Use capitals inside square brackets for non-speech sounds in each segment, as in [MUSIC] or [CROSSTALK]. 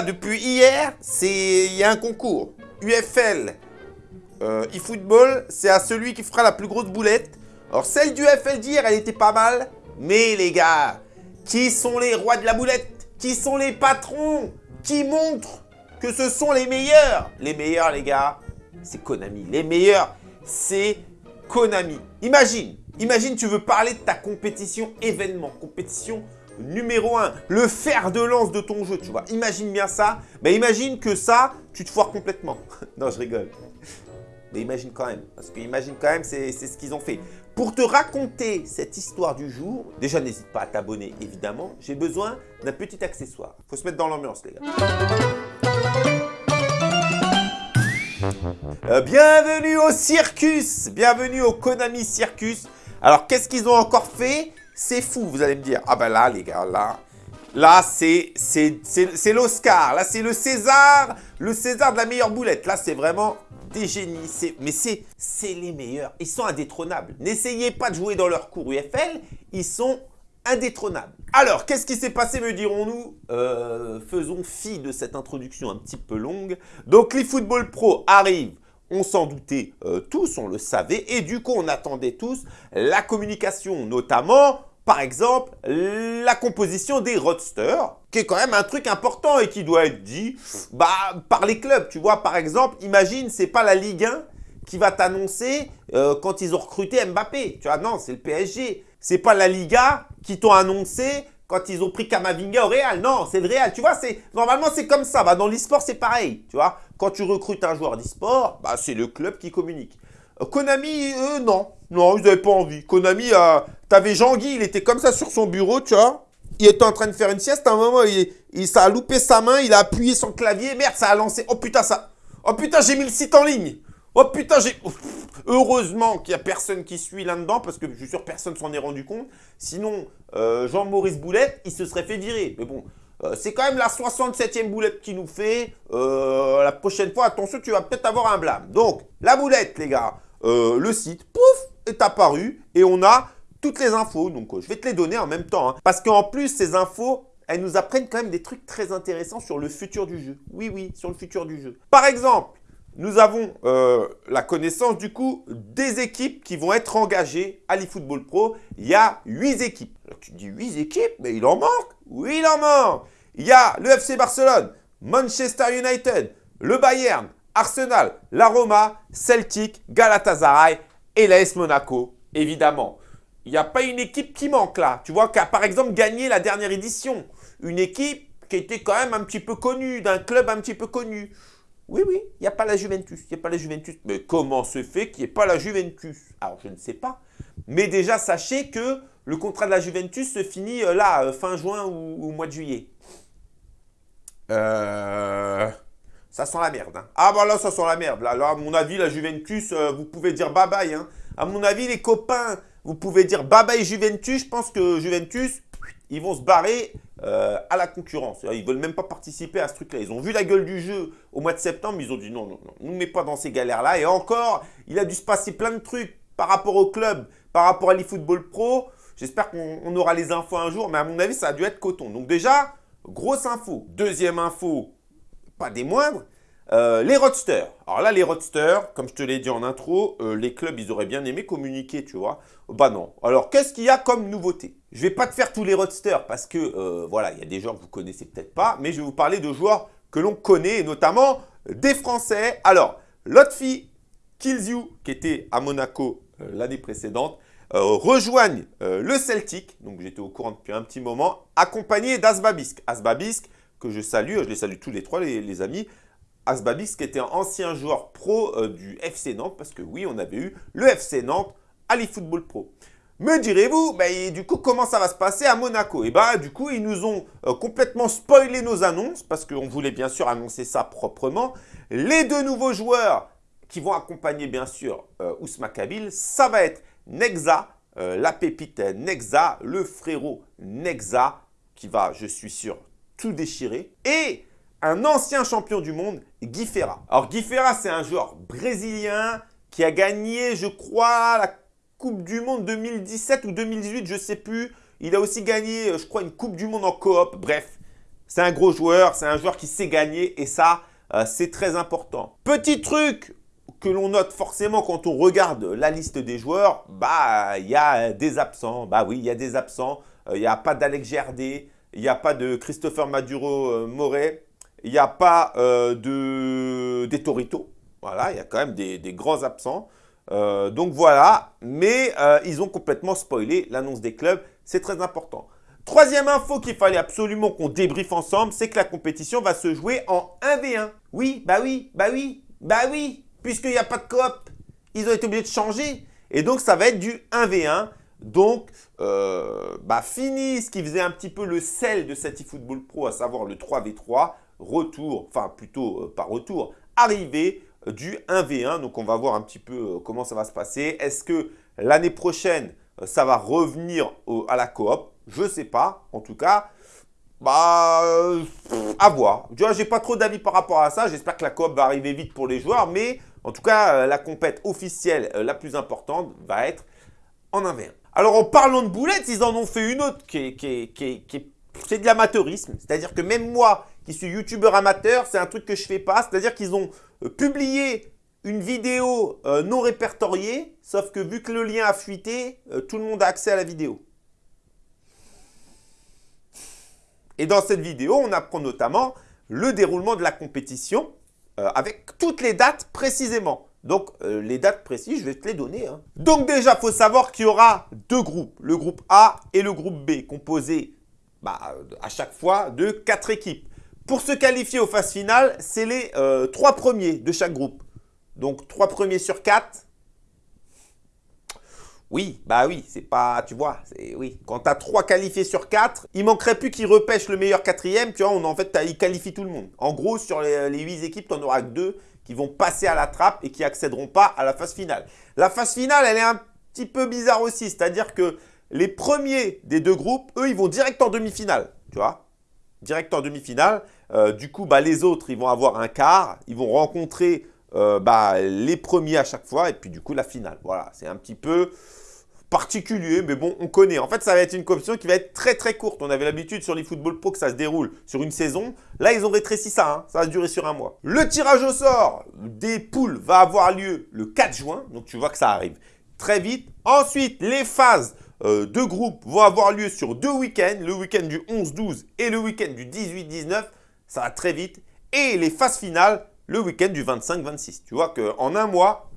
depuis hier, il y a un concours. UFL, euh, eFootball, c'est à celui qui fera la plus grosse boulette. Alors celle du UFL d'hier, elle était pas mal. Mais les gars, qui sont les rois de la boulette? Qui sont les patrons? Qui montrent que ce sont les meilleurs? Les meilleurs, les gars, c'est Konami. Les meilleurs, c'est Konami. Imagine, imagine tu veux parler de ta compétition événement, compétition numéro 1, le fer de lance de ton jeu, tu vois. Imagine bien ça. Mais imagine que ça, tu te foires complètement. [LAUGHS] non, je rigole. Mais imagine quand même, parce que imagine quand même, c'est ce qu'ils ont fait. Pour te raconter cette histoire du jour, déjà n'hésite pas à t'abonner évidemment, j'ai besoin d'un petit accessoire. Faut se mettre dans l'ambiance les gars. Euh, bienvenue au circus Bienvenue au Konami Circus Alors qu'est-ce qu'ils ont encore fait? C'est fou, vous allez me dire. Ah ben là les gars, là, là c'est l'Oscar, là c'est le César, le César de la meilleure boulette. Là c'est vraiment des génies, mais c'est les meilleurs. Ils sont indétrônables. N'essayez pas de jouer dans leur cours UFL, ils sont indétrônables. Alors, qu'est-ce qui s'est passé, me dirons-nous? Euh, Faisons fi de cette introduction un petit peu longue. Donc, l'eFootball Pro arrive on s'en doutait euh, tous, on le savait, et du coup on attendait tous la communication, notamment par exemple, la composition des roadsters, qui est quand même un truc important et qui doit être dit bah, par les clubs. Tu vois, par exemple, imagine, c'est pas la Ligue 1 qui va t'annoncer euh, quand ils ont recruté Mbappé. Tu vois, non, c'est le PSG. C'est pas la Liga qui t'ont annoncé quand ils ont pris Kamavinga au Real. Non, c'est le Real. Tu vois, normalement, c'est comme ça. Bah, dans l'e-sport, c'est pareil. Tu vois, quand tu recrutes un joueur d'e-sport, bah, c'est le club qui communique. Konami, eux, non. Non, ils n'avaient pas envie. Konami, T'avais Jean-Guy, il était comme ça sur son bureau, tu vois. Il était en train de faire une sieste. À un moment, il, a loupé sa main, il a appuyé son clavier. Merde, ça a lancé. Oh putain, ça. Oh putain, j'ai mis le site en ligne. Oh putain, j'ai... Heureusement qu'il n'y a personne qui suit là-dedans, parce que je suis sûr personne s'en est rendu compte. Sinon, euh, Jean-Maurice Boulette, il se serait fait virer. Mais bon, euh, c'est quand même la 67e boulette qui nous fait. Euh, la prochaine fois, attention, tu vas peut-être avoir un blâme. Donc, la boulette, les gars, le site, pouf, est apparu. Et on a toutes les infos. Donc, euh, je vais te les donner en même temps. Hein. parce qu'en plus, ces infos, elles nous apprennent quand même des trucs très intéressants sur le futur du jeu. Oui, oui, sur le futur du jeu. Par exemple, nous avons euh, la connaissance du coup des équipes qui vont être engagées à l'eFootball Pro. Il y a 8 équipes. tu dis 8 équipes, mais il en manque? Oui, il en manque Il y a le FC Barcelone, Manchester United, le Bayern, Arsenal, la Roma, Celtic, Galatasaray et l'AS Monaco, évidemment. Il n'y a pas une équipe qui manque là. Tu vois, qui a par exemple gagné la dernière édition. Une équipe qui était quand même un petit peu connue, d'un club un petit peu connu. Oui, oui, il n'y a pas la Juventus. Il n'y a pas la Juventus. Mais comment se fait qu'il n'y ait pas la Juventus? Alors, je ne sais pas. Mais déjà, sachez que le contrat de la Juventus se finit euh, là, euh, fin juin ou, ou mois de juillet. Euh... Ça sent la merde. Hein. Ah bah là, ça sent la merde. Là, à mon avis, la Juventus, euh, vous pouvez dire bye-bye. Hein. À mon avis, les copains, vous pouvez dire bye-bye Juventus. Je pense que Juventus, ils vont se barrer euh, à la concurrence. Ils ne veulent même pas participer à ce truc-là. Ils ont vu la gueule du jeu au mois de septembre. Ils ont dit non, non, non, ne nous mets pas dans ces galères-là. Et encore, il a dû se passer plein de trucs par rapport au club, par rapport à l'eFootball Pro. J'espère qu'on aura les infos un jour. Mais à mon avis, ça a dû être coton. Donc déjà, grosse info. Deuxième info, pas des moindres, euh, les roadsters. Alors là, les roadsters, comme je te l'ai dit en intro, euh, les clubs, ils auraient bien aimé communiquer, tu vois. Bah non. Alors, qu'est-ce qu'il y a comme nouveauté? Je vais pas te faire tous les roadsters parce que, euh, voilà, il y a des joueurs que vous connaissez peut-être pas, mais je vais vous parler de joueurs que l'on connaît, notamment des Français. Alors, Lotfi Kills qui était à Monaco l'année précédente, rejoignent le Celtic, donc j'étais au courant depuis un petit moment, accompagné d'Asbabisk. Asbabisk, que je salue, je les salue tous les trois les, amis, Asbabis qui était un ancien joueur pro euh, du FC Nantes, parce que oui, on avait eu le FC Nantes à l'eFootball Pro. Me direz-vous, bah, du coup, comment ça va se passer à Monaco? Et eh bah, du coup, ils nous ont euh, complètement spoilé nos annonces, parce qu'on voulait bien sûr annoncer ça proprement. Les deux nouveaux joueurs qui vont accompagner bien sûr euh, Ousma Kabil, ça va être Nexa, la pépite Nexa, le frérot Nexa, qui va, je suis sûr, tout déchirer. Et un ancien champion du monde, Guy Ferra. Alors Guy Ferra, c'est un joueur brésilien qui a gagné, je crois, la Coupe du Monde 2017 ou 2018, je ne sais plus. Il a aussi gagné, je crois, une Coupe du Monde en coop. Bref, C'est un gros joueur, c'est un joueur qui sait gagner et ça, euh, c'est très important. Petit truc que l'on note forcément quand on regarde la liste des joueurs, bah il y a des absents. Bah oui, il y a des absents. Euh, il n'y a pas d'Alex Gerdé, il n'y a pas de Christopher Maduro-Moret, il n'y a pas de des Torito. Voilà, il y a quand même des, grands absents. Euh, donc voilà, mais euh, ils ont complètement spoilé l'annonce des clubs. C'est très important. Troisième info qu'il fallait absolument qu'on débriefe ensemble, c'est que la compétition va se jouer en 1v1. Oui, bah oui, bah oui, bah oui, puisqu'il n'y a pas de coop. Ils ont été obligés de changer. Et donc, ça va être du 1v1. Donc, euh, bah, fini ce qui faisait un petit peu le sel de cet eFootball Pro, à savoir le 3v3, retour, enfin plutôt pas retour, arrivée du 1v1. Donc, on va voir un petit peu euh, comment ça va se passer. Est-ce que l'année prochaine, euh, ça va revenir à la coop? Je ne sais pas. En tout cas, bah, euh, à voir. Vois, j'ai pas trop d'avis par rapport à ça. J'espère que la coop va arriver vite pour les joueurs. Mais en tout cas, la compète officielle la plus importante va être en 1v1. Alors, en parlant de boulettes, ils en ont fait une autre qui est c'est de l'amateurisme. C'est-à-dire que même moi, qui suis youtubeur amateur, c'est un truc que je fais pas. C'est-à-dire qu'ils ont euh, publié une vidéo euh, non répertoriée, sauf que vu que le lien a fuité, euh, tout le monde a accès à la vidéo. Et dans cette vidéo, on apprend notamment le déroulement de la compétition avec toutes les dates précisément. Donc, les dates précises, je vais te les donner. Hein. Donc déjà, il faut savoir qu'il y aura deux groupes, le groupe A et le groupe B, composés bah, à chaque fois de quatre équipes. Pour se qualifier aux phases finales, c'est les euh, trois premiers de chaque groupe. Donc, trois premiers sur quatre. Oui, bah oui, c'est pas, tu vois, c'est oui. Quand tu as trois qualifiés sur quatre, il manquerait plus qu'ils repêchent le meilleur quatrième, tu vois, en fait, ils qualifient tout le monde. En gros, sur les, huit équipes, tu n'en auras que deux vont passer à la trappe et qui accéderont pas à la phase finale. La phase finale, elle est un petit peu bizarre aussi, c'est-à-dire que les premiers des deux groupes, eux, ils vont direct en demi-finale, tu vois Direct en demi-finale. Euh, du coup, bah, les autres, ils vont avoir un quart. Ils vont rencontrer euh, bah, les premiers à chaque fois. Et puis, du coup, la finale. Voilà, c'est un petit peu particulier, mais bon, on connaît. En fait, ça va être une compétition qui va être très très courte. On avait l'habitude sur les football pro que ça se déroule sur une saison. Là, ils ont rétréci ça, hein. ça va durer sur un mois. Le tirage au sort des poules va avoir lieu le 4 juin, donc tu vois que ça arrive très vite. Ensuite, les phases euh, deux groupes vont avoir lieu sur deux week-ends, le week-end du 11-12 et le week-end du 18-19. Ça va très vite. Et les phases finales, le week-end du 25-26. Tu vois qu'en un mois,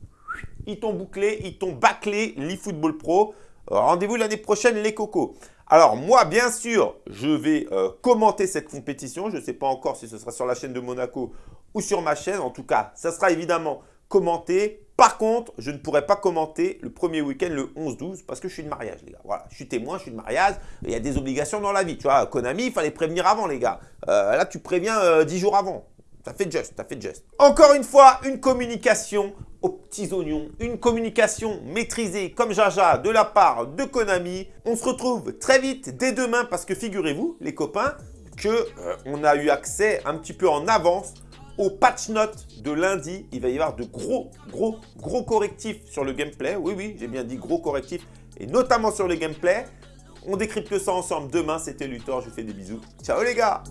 ils t'ont bouclé, ils t'ont bâclé l'eFootball Pro. Euh, rendez-vous l'année prochaine, les cocos. Alors moi, bien sûr, je vais euh, commenter cette compétition. Je ne sais pas encore si ce sera sur la chaîne de Monaco ou sur ma chaîne. En tout cas, ça sera évidemment commenté par contre, je ne pourrais pas commenter le premier week-end, le 11-12, parce que je suis de mariage, les gars. Voilà, je suis témoin, je suis de mariage. Il y a des obligations dans la vie. Tu vois, Konami, il fallait prévenir avant, les gars. Euh, là, tu préviens euh, 10 jours avant. T'as fait juste, t'as fait juste. Encore une fois, une communication aux petits oignons, une communication maîtrisée comme Jaja de la part de Konami. On se retrouve très vite dès demain parce que figurez-vous, les copains, que euh, on a eu accès un petit peu en avance au patch note de lundi, il va y avoir de gros, gros, gros correctifs sur le gameplay. Oui, oui, j'ai bien dit gros correctifs, et notamment sur le gameplay. On décrypte ça ensemble demain. C'était Luthor, je vous fais des bisous. Ciao les gars